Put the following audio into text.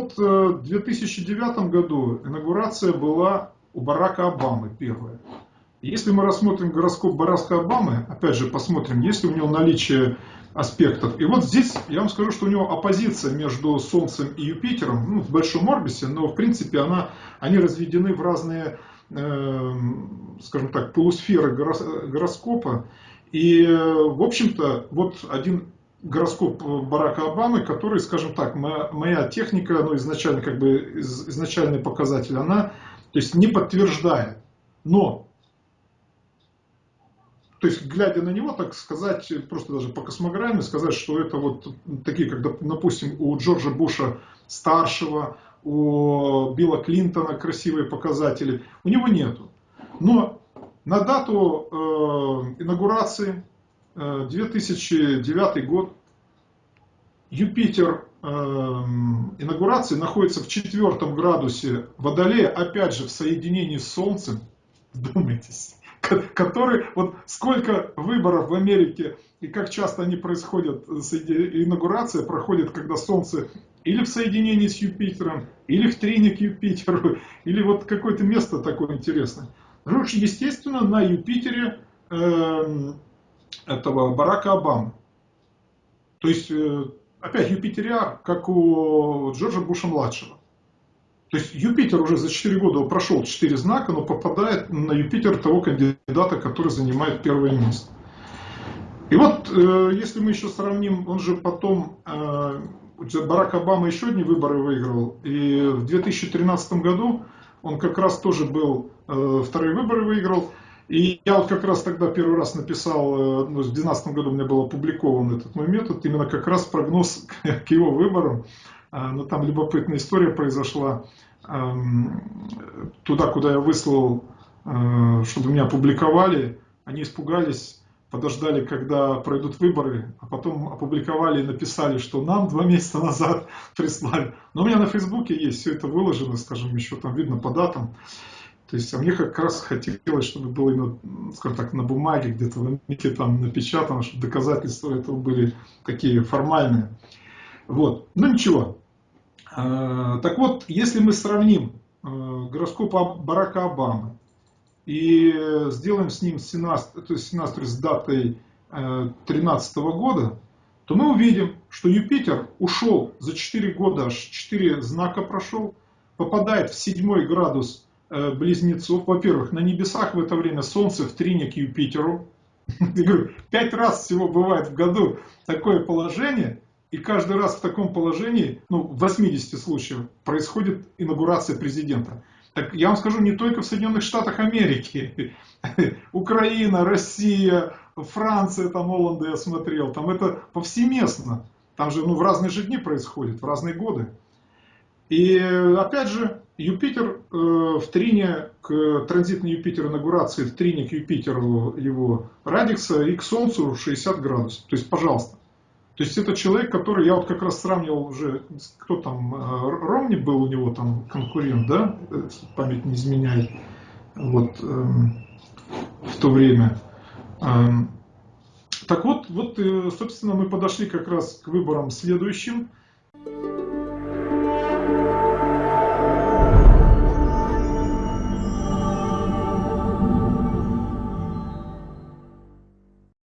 2009 году инаугурация была у Барака Обамы первая. Если мы рассмотрим гороскоп Барака Обамы, опять же посмотрим, есть ли у него наличие аспектов. И вот здесь я вам скажу, что у него оппозиция между Солнцем и Юпитером, ну, в большом орбисе, но в принципе она, они разведены в разные, э, скажем так, полусферы гороскопа. И, в общем-то, вот один гороскоп Барака Обамы, который, скажем так, моя, моя техника, ну, изначально, как бы, изначальный показатель, она, то есть, не подтверждает. Но то есть, глядя на него, так сказать, просто даже по космограмме, сказать, что это вот такие, как, допустим, у Джорджа Буша старшего, у Билла Клинтона красивые показатели, у него нету. Но на дату э, инаугурации, 2009 год, Юпитер э, инаугурации находится в четвертом градусе Водолея, опять же в соединении с Солнцем, вдумайтесь, который, вот сколько выборов в Америке и как часто они происходят, инаугурация проходит, когда Солнце или в соединении с Юпитером, или в трине к Юпитеру, или вот какое-то место такое интересное. Ну, естественно, на Юпитере э, этого Барака Обамы. То есть, э, опять Юпитериар, как у Джорджа Буша-младшего. То есть Юпитер уже за 4 года прошел 4 знака, но попадает на Юпитер того кандидата, который занимает первое место. И вот, э, если мы еще сравним, он же потом, э, Барак Обама еще одни выборы выиграл, и в 2013 году он как раз тоже был, вторые выборы выиграл, и я вот как раз тогда первый раз написал, ну, в 2012 году у меня был опубликован этот мой метод, именно как раз прогноз к его выборам. А, но там любопытная история произошла. Туда, куда я выслал, э, чтобы меня опубликовали, они испугались, подождали, когда пройдут выборы, а потом опубликовали и написали, что нам два месяца назад прислали. Но у меня на Фейсбуке есть все это выложено, скажем, еще там видно по датам. То есть, а мне как раз хотелось, чтобы было именно, скажем так, на бумаге, где-то в Америке там напечатано, чтобы доказательства этого были такие формальные. Вот. Ну ничего, Э, так вот, если мы сравним э, гороскоп Барака Обамы и сделаем с ним синастр, то есть с датой 2013 э, года, то мы увидим, что Юпитер ушел за 4 года, аж 4 знака прошел, попадает в седьмой градус близнецов. Во-первых, на небесах в это время Солнце в трине к Юпитеру. Я говорю, пять раз всего бывает в году такое положение – и каждый раз в таком положении, ну, в 80 случаях, происходит инаугурация президента. Так я вам скажу, не только в Соединенных Штатах Америки. Украина, Россия, Франция, там Оланда я смотрел. Там это повсеместно. Там же ну, в разные же дни происходит, в разные годы. И опять же, Юпитер э, в трине к транзитной Юпитер инаугурации, в трине к Юпитеру его радикса и к Солнцу 60 градусов. То есть, пожалуйста. То есть это человек, который, я вот как раз сравнивал уже, кто там, э, Ромни был у него там конкурент, да, память не изменяет, вот, эм, в то время. Эм, так вот, вот, э, собственно, мы подошли как раз к выборам следующим.